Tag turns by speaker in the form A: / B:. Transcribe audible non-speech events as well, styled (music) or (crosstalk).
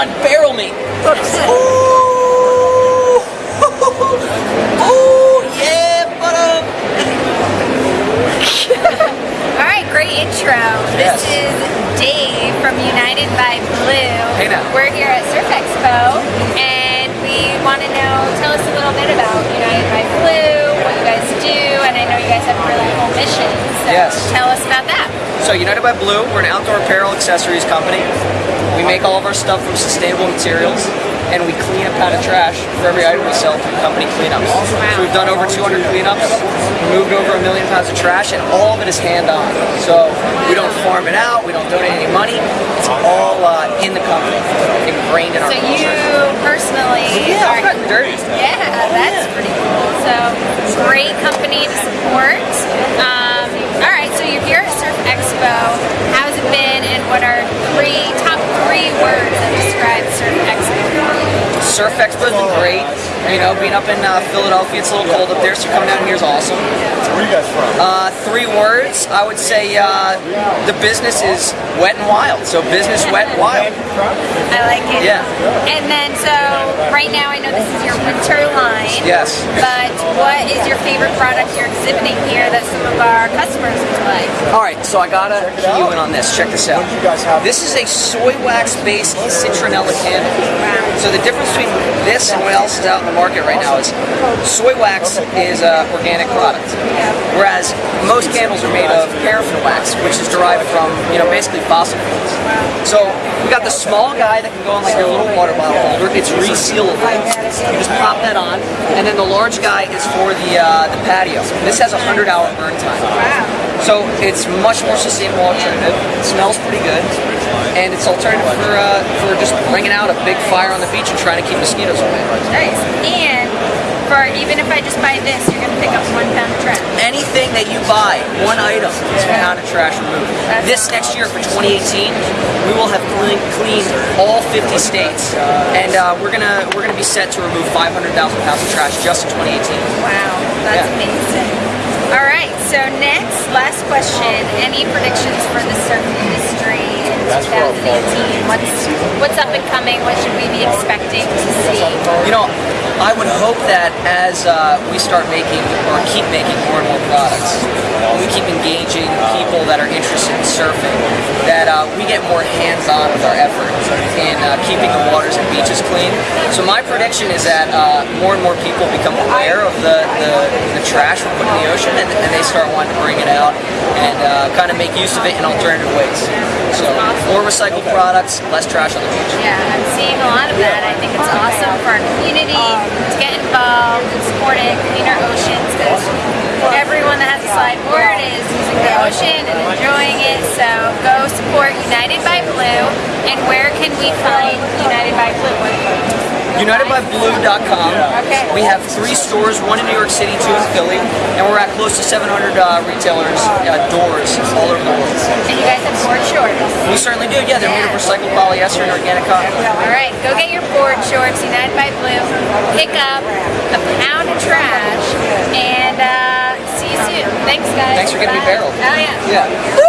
A: on, barrel me. Ooh. (laughs) Ooh, yeah, but. (laughs)
B: All right, great intro. This is Dave from United by Blue.
A: Hey now.
B: We're here at Surf Expo, and we want to know, tell us a little bit about United by Blue, what you guys do, and I know you guys have a really cool mission. So
A: Yes.
B: tell us about that.
A: So United by Blue, we're an outdoor apparel accessories company. We make all of our stuff from sustainable materials, and we clean a pound of trash for every item we sell through company cleanups. So we've done over 200 cleanups, removed over a million pounds of trash, and all of it is hand-on. So we don't farm it out, we don't donate any money. It's all uh, in the company, ingrained in our
B: So you personally
A: Yeah,
B: are
A: not dirty.
B: Yeah, that's pretty cool. So great company to support. Um,
A: Surf Expo's been great. You know, being up in uh, Philadelphia, it's a little cold up there, so coming down here is awesome.
C: Where are you guys from?
A: Uh, three words, I would say uh, the business is wet and wild. So business, wet, and wild.
B: I like it.
A: Yeah.
B: And then, so right now, I know this is your winter line.
A: Yes.
B: But what is your favorite product you're exhibiting here that some of our customers would like?
A: All right, so I gotta key you in on this. Check this out.
C: What do you guys have?
A: This is a soy wax-based citronella candle. So the difference between this and what else is out in the market right now is soy wax is an organic product, whereas most candles are made of paraffin wax, which is derived from you know basically fossil fuels. So we got the small guy that can go in like your little water bottle holder. It's resealable. You just pop that on, and then the large guy is for the uh, the patio. This has a hundred hour burn time. So it's much more sustainable alternative. It smells pretty good, and it's alternative for uh, for just bringing out a big fire on the beach and trying to keep mosquitoes away.
B: Nice. And for even if I just buy this, you're gonna pick up one pound of trash.
A: Anything that you buy, one item is a pound of trash removed.
B: That's
A: This next year for 2018, we will have clean, cleaned all 50 states, and uh, we're gonna we're gonna be set to remove 500,000 pounds of trash just in 2018.
B: Wow, that's
A: Yeah.
B: amazing. All right, so next, last question. Any predictions for the surf industry in
C: That's where I'll
B: 2018? What's what's up and coming? What should we be expecting to see?
A: You know, I would hope that as uh, we start making or keep making more and more products, and we keep engaging people that are interested in surfing, that uh, we get more hands-on with our effort in uh, keeping the waters and beaches clean. So my prediction is that uh, more and more people become aware of the, the, the trash we put in the ocean, and, and they start wanting to bring it out and uh, kind of make use of it in alternative ways. So more recycled products, less trash on the beach.
B: Yeah, I'm seeing a lot of that. I think it's awesome for our community to get involved and support it, clean our oceans, because everyone that has a slide board is using the ocean and enjoying it. So go support United by Blue. And where can we find United by Blue?
A: UnitedByBlue.com.
B: Okay.
A: We have three stores, one in New York City, two in Philly, and we're at close to 700 uh, retailers, uh, doors all over the world.
B: And you guys have board shorts.
A: We certainly do, yeah, they're made of recycled polyester and organic cotton.
B: All right, go get your board shorts, United by Blue. Pick up a pound of trash, and uh, see you soon. Thanks, guys.
A: Thanks for getting me
B: Bye.
A: barreled.
B: Oh yeah.
A: Yeah.